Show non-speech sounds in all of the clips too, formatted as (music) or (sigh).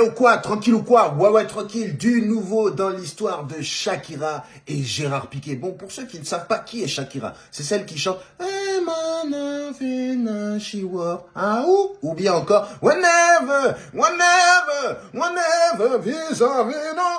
Ou quoi Tranquille ou quoi Ouais, ouais, tranquille. Du nouveau dans l'histoire de Shakira et Gérard Piquet. Bon, pour ceux qui ne savent pas qui est Shakira, c'est celle qui chante ou, ou bien encore Whenever, whenever, whenever, vis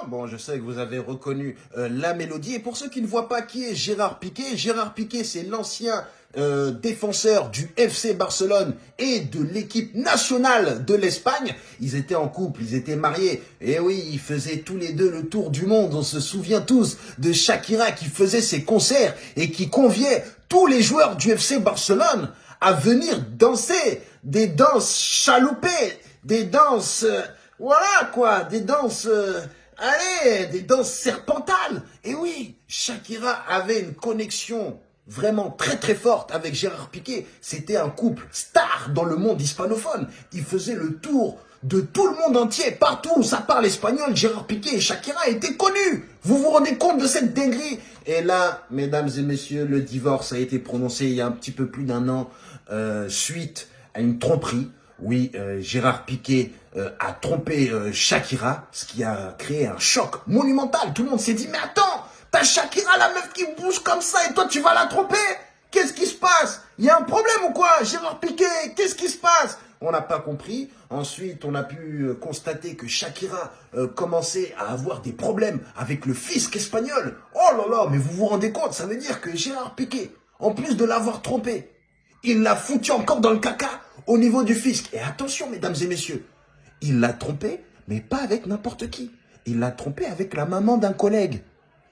Bon, je sais que vous avez reconnu euh, la mélodie. Et pour ceux qui ne voient pas qui est Gérard Piquet, Gérard Piquet, c'est l'ancien euh, défenseurs du FC Barcelone et de l'équipe nationale de l'Espagne. Ils étaient en couple, ils étaient mariés. Et oui, ils faisaient tous les deux le tour du monde. On se souvient tous de Shakira qui faisait ses concerts et qui conviait tous les joueurs du FC Barcelone à venir danser des danses chaloupées, des danses, euh, voilà quoi, des danses... Euh, allez, des danses serpentales. Et oui, Shakira avait une connexion vraiment très très forte avec Gérard Piquet. C'était un couple star dans le monde hispanophone. Il faisait le tour de tout le monde entier, partout où ça parle espagnol, Gérard Piquet et Shakira étaient connus. Vous vous rendez compte de cette dinguerie? Et là, mesdames et messieurs, le divorce a été prononcé il y a un petit peu plus d'un an, euh, suite à une tromperie. Oui, euh, Gérard Piquet euh, a trompé Shakira, ce qui a créé un choc monumental. Tout le monde s'est dit, mais attends, T'as Shakira, la meuf qui bouge comme ça, et toi, tu vas la tromper? Qu'est-ce qui se passe? Il y a un problème ou quoi? Gérard Piquet, qu'est-ce qui se passe? On n'a pas compris. Ensuite, on a pu euh, constater que Shakira euh, commençait à avoir des problèmes avec le fisc espagnol. Oh là là, mais vous vous rendez compte Ça veut dire que Gérard Piquet, en plus de l'avoir trompé, il l'a foutu encore dans le caca au niveau du fisc. Et attention, mesdames et messieurs, il l'a trompé, mais pas avec n'importe qui. Il l'a trompé avec la maman d'un collègue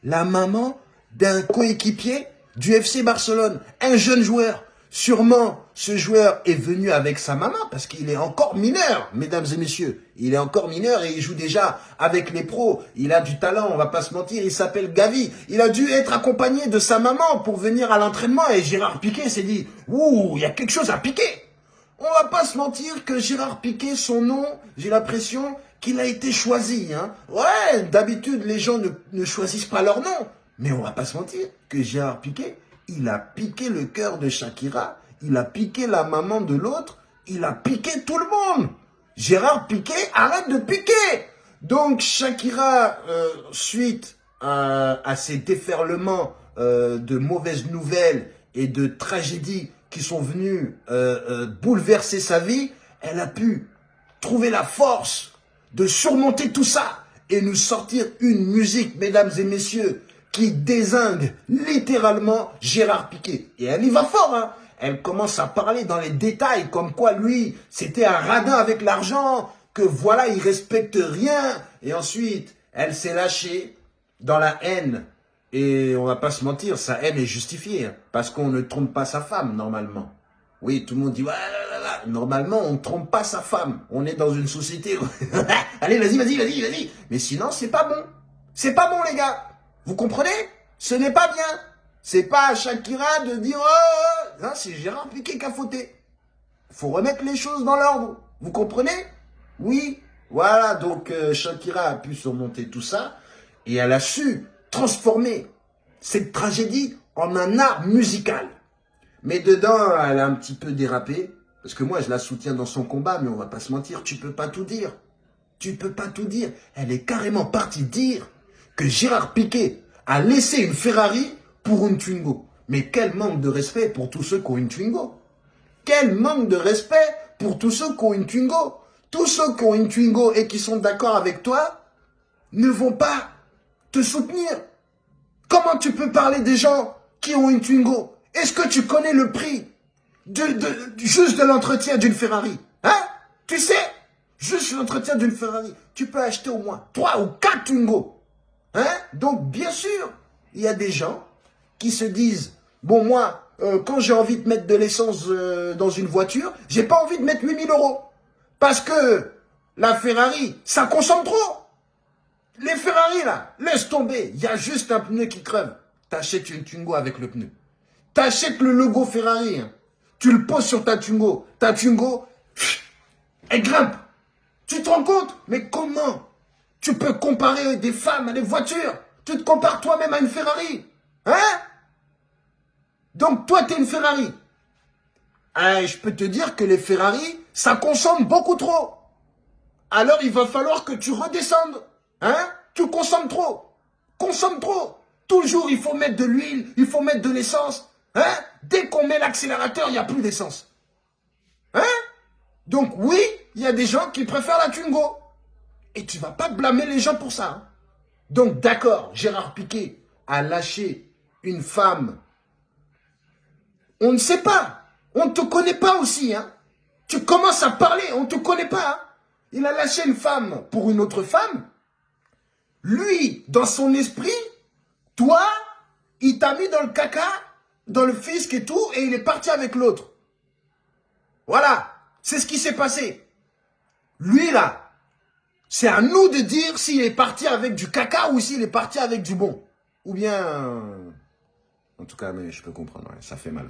la maman d'un coéquipier du FC Barcelone, un jeune joueur. Sûrement, ce joueur est venu avec sa maman parce qu'il est encore mineur, mesdames et messieurs. Il est encore mineur et il joue déjà avec les pros. Il a du talent, on va pas se mentir, il s'appelle Gavi. Il a dû être accompagné de sa maman pour venir à l'entraînement et Gérard Piquet s'est dit « Ouh, il y a quelque chose à piquer !» On va pas se mentir que Gérard Piquet, son nom, j'ai l'impression qu'il a été choisi. Hein. Ouais, d'habitude, les gens ne, choisissent pas leur nom. Mais on va pas se mentir que Gérard Piqué, il a piqué le cœur de Shakira, il a piqué la maman de l'autre, il a piqué tout le monde. Gérard Piqué, arrête de piquer Donc Shakira, euh, suite à, ces déferlements euh, de mauvaises nouvelles et de tragédies qui sont venus euh, bouleverser sa vie, elle a pu trouver la force de surmonter tout ça et nous sortir une musique, mesdames et messieurs, qui désingue littéralement Gérard Piquet. Et elle y va fort, hein Elle commence à parler dans les détails, comme quoi lui, c'était un radin avec l'argent, que voilà, il respecte rien. Et ensuite, elle s'est lâchée dans la haine. Et on va pas se mentir, sa haine est justifiée, hein, parce qu'on ne trompe pas sa femme, normalement. Oui, tout le monde dit, ouais, normalement, on ne trompe pas sa femme. On est dans une société (laughs) Allez, vas-y, vas-y, vas-y, vas-y. Mais sinon, c'est pas bon. C'est pas bon, les gars. Vous comprenez? Ce n'est pas bien. C'est pas à Shakira de dire oh, oh, oh. c'est Gérard Piqué qui a fauté. faut remettre les choses dans l'ordre. Vous comprenez? Oui. Voilà, donc euh, Shakira a pu surmonter tout ça et elle a su transformer cette tragédie en un art musical. Mais dedans, elle a un petit peu dérapé. Parce que moi, je la soutiens dans son combat, mais on va pas se mentir, tu peux pas tout dire. Tu peux pas tout dire. Elle est carrément partie dire que Gérard Piquet a laissé une Ferrari pour une Twingo. Mais quel manque de respect pour tous ceux qui ont une Twingo. Quel manque de respect pour tous ceux qui ont une Twingo. Tous ceux qui ont une Twingo et qui sont d'accord avec toi ne vont pas te soutenir. Comment tu peux parler des gens qui ont une Twingo? Est-ce que tu connais le prix de, juste de l'entretien d'une Ferrari? Hein? Tu sais? Juste l'entretien d'une Ferrari. Tu peux acheter au moins 3 ou 4 Twingo. Hein? Donc, bien sûr, il y a des gens qui se disent, bon, moi, euh, quand j'ai envie de mettre de l'essence euh, dans une voiture, j'ai pas envie de mettre 8000 euros. Parce que la Ferrari, ça consomme trop. Les Ferrari, là, laisse tomber. Il y a juste un pneu qui crève. T'achètes une Twingo avec le pneu. T'achètes le logo Ferrari. Hein. Tu le poses sur ta Tungo. Ta Tungo, elle grimpe. Tu te rends compte? Mais comment? Tu peux comparer des femmes à des voitures Tu te compares toi-même à une Ferrari. Hein? Donc toi, tu es une Ferrari. Eh, je peux te dire que les Ferrari, ça consomme beaucoup trop. alors il va falloir que tu redescendes. Hein? Tu consommes trop. Consomme trop. Toujours, il faut mettre de l'huile, il faut mettre de l'essence. Hein? Dès qu'on met l'accélérateur, il n'y a plus d'essence. Hein? Donc oui, il y a des gens qui préfèrent la Twingo. Et tu vas pas blâmer les gens pour ça. Hein. Donc d'accord, Gérard Piquet a lâché une femme. On ne sait pas. On ne te connaît pas aussi. Hein. Tu commences à parler, on ne te connaît pas. Hein. Il a lâché une femme pour une autre femme. Lui, dans son esprit, toi, il t'a mis dans le caca, dans le fisc et tout, et il est parti avec l'autre. Voilà, c'est ce qui s'est passé. Lui, là, c'est à nous de dire s'il est parti avec du caca ou s'il est parti avec du bon. Ou bien... En tout cas, mais je peux comprendre, ça fait mal.